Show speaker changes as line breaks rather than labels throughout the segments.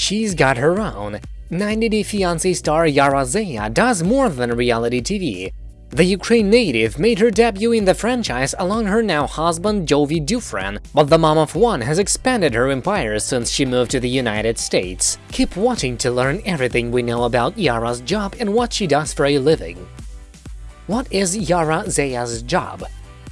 She's got her own. 90 Day Fiancé star Yara Zaya does more than reality TV. The Ukraine native made her debut in the franchise along her now husband Jovi Dufren, but the mom of one has expanded her empire since she moved to the United States. Keep watching to learn everything we know about Yara's job and what she does for a living. What is Yara Zaya's job?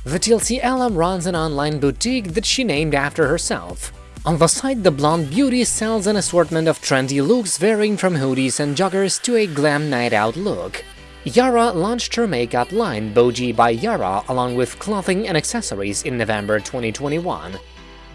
The TLC alum runs an online boutique that she named after herself. On the site, the blonde beauty sells an assortment of trendy looks varying from hoodies and joggers to a glam night out look. Yara launched her makeup line Boji by Yara along with clothing and accessories in November 2021.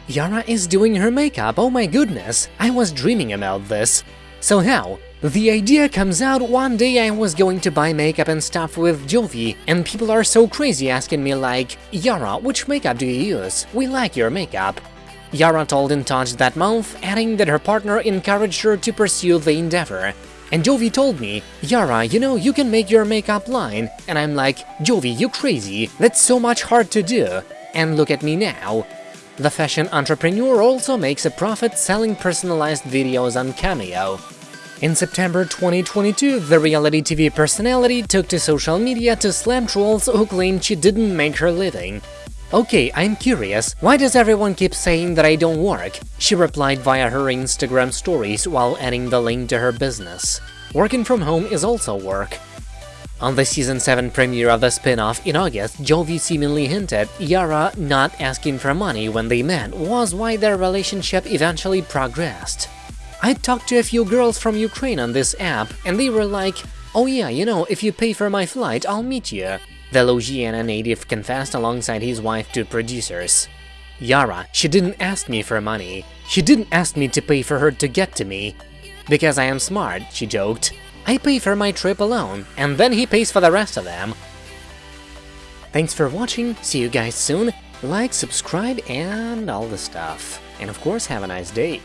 Yara is doing her makeup, oh my goodness, I was dreaming about this. So how? The idea comes out one day I was going to buy makeup and stuff with Jovi, and people are so crazy asking me like, Yara, which makeup do you use? We like your makeup. Yara told In Touch that month, adding that her partner encouraged her to pursue the endeavor. And Jovi told me, Yara, you know, you can make your makeup line. And I'm like, Jovi, you crazy, that's so much hard to do. And look at me now. The fashion entrepreneur also makes a profit selling personalized videos on Cameo. In September 2022, the reality TV personality took to social media to slam trolls who claimed she didn't make her living. Okay, I'm curious, why does everyone keep saying that I don't work? She replied via her Instagram stories while adding the link to her business. Working from home is also work. On the season 7 premiere of the spin-off in August, Jovi seemingly hinted Yara not asking for money when they met was why their relationship eventually progressed. I talked to a few girls from Ukraine on this app, and they were like, oh yeah, you know, if you pay for my flight, I'll meet you. The Louisiana native confessed alongside his wife to producers. Yara, she didn't ask me for money. She didn't ask me to pay for her to get to me. Because I am smart, she joked. I pay for my trip alone, and then he pays for the rest of them. Thanks for watching, see you guys soon, like, subscribe, and all the stuff. And of course, have a nice day.